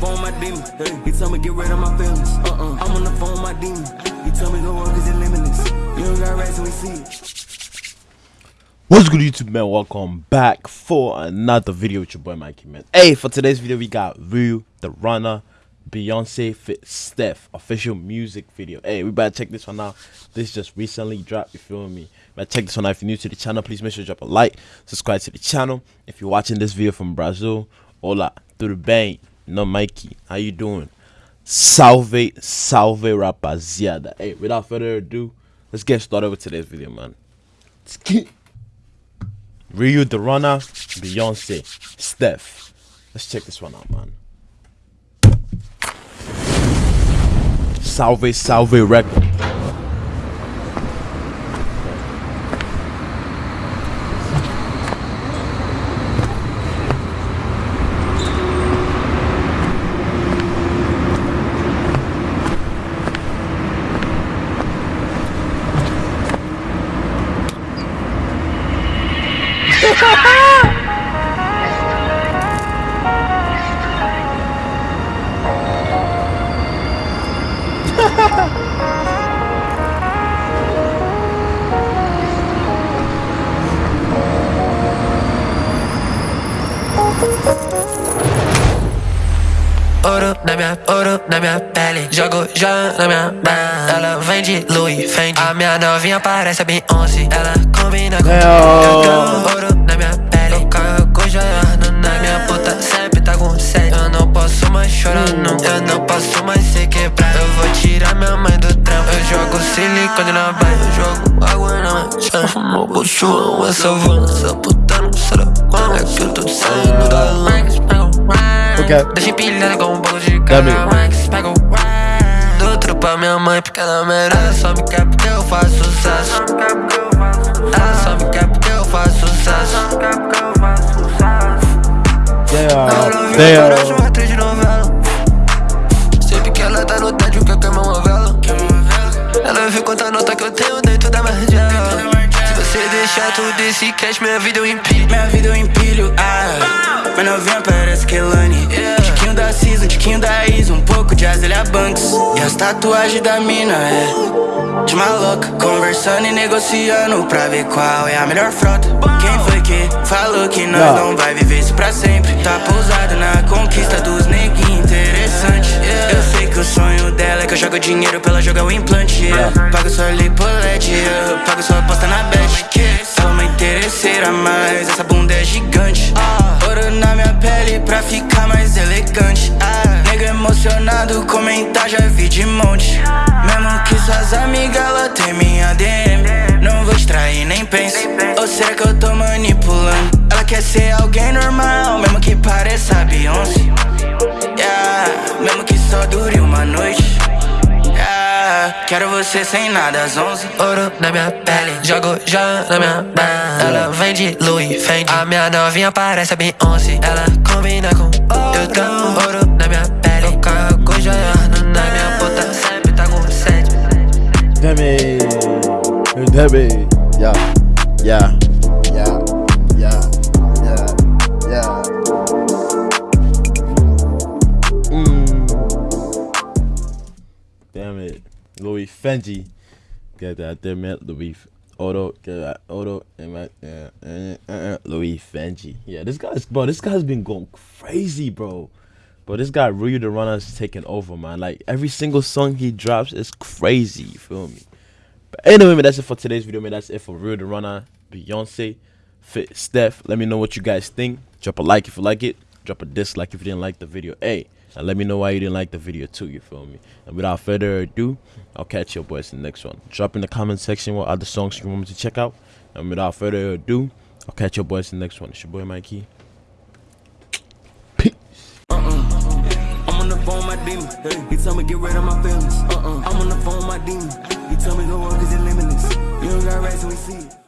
phone my demon. He told me get rid of my feelings. Uh-uh. I'm on the phone my demon. He told me cause it's limitless. You don't got we see it. What's good YouTube man? Welcome back for another video with your boy Mikey man. Hey, for today's video we got Ryu the Runner Beyonce Fit Steph official music video. Hey, we better check this one out. This just recently dropped, you feel me? Better check this one out. If you're new to the channel, please make sure to drop a like, subscribe to the channel. If you're watching this video from Brazil, hola, through the bang, no Mikey, how you doing? Salve, salve rapaziada. Hey, without further ado, let's get started with today's video, man. Ryu the Runner, Beyonce, Steph. Let's check this one out, man. Salve, salve record. 哈哈哈哈哈哈哈哈哈哈哈哈 Ouro na minha, ouro na minha pele. Jogo já na minha banda Ela vem de Louis Fendi. A minha novinha parece a Beyoncé. Ela combina com Eu tenho ouro na minha pele. Eu carrego joiano na minha puta Sempre tá com sede. Eu não posso mais chorar nunca Eu não posso mais se quebrar Eu vou tirar minha mãe do trampo. Eu jogo silicone na baia. Eu jogo água na minha chama Fumo bucho, uma savana Essa puta não será quando. É que eu tô saindo da Max, o Ok. Deixa empilhada com um pouco de Gabi. cara Max, pega o Dou outro pra minha mãe porque ela merece Só me quer porque eu faço sucesso Ela só me quer porque eu faço sucesso Damn, Parece damn. uma atriz de novela Sempre que ela tá no tédio que eu queimo uma vela Ela vê quanta nota que eu tenho dentro da margela Se você deixar tudo esse cash, minha vida eu empilho Minha vida eu empilho, ah. Mas novinha parece Kelani. Tiquinho da Isa, um pouco de Azealia Banks. E as tatuagens da mina é de maloca. Conversando e negociando pra ver qual é a melhor frota. Quem foi que falou que nós Yeah. não vai viver isso pra sempre? Tá pousado na conquista dos neguinhos, interessante. Eu sei que o sonho dela é que eu jogo dinheiro pra ela jogar o implante. yeah. Pago sua lipolete, eu pago sua aposta na bet. É uma interesseira, mas essa bunda é gigante. Ouro na minha pele pra ficar mais elegante. Ah, Nego emocionado, comentar já vi de monte. Mesmo que suas amigas ela tem minha DM. Não vou te trair, nem pense. Ou será que eu tô manipulando? Ela quer ser alguém normal, mesmo que pareça Beyoncé. Yeah, mesmo que só dure uma noite. Yeah, quero você sem nada às 11. Ouro na minha pele, jogo já na minha banda Ela vem de Louis Fendi A minha novinha parece a Beyoncé Ela combina com it. Yeah. Yeah. Yeah. Yeah. Yeah. Yeah. Mm. Damn it. Louis Fendi. Get that. Damn it. Louis. Odo. Get that. Odo. uh, uh, uh, uh, Louis Fendi. Yeah, this guy's, bro, this guy's been going crazy, bro. But this guy, Ryu the Runner, is taking over, man. Like, every single song he drops is crazy, you feel me? But anyway, man, that's it for today's video, man. That's it for Real the Runner, Beyonce, Fit Steph. Let me know what you guys think. Drop a like if you like it. Drop a dislike if you didn't like the video. Hey, and let me know why you didn't like the video too. You feel me? And without further ado, I'll catch you boys in the next one. Drop in the comment section what other songs you want me to check out. And without further ado, I'll catch you boys in the next one. It's your boy Mikey. My demon. He told me get rid of my feelings. Uh-uh. I'm on the phone with my demon. He told me go work it's limitless. You don't got rats and we see it.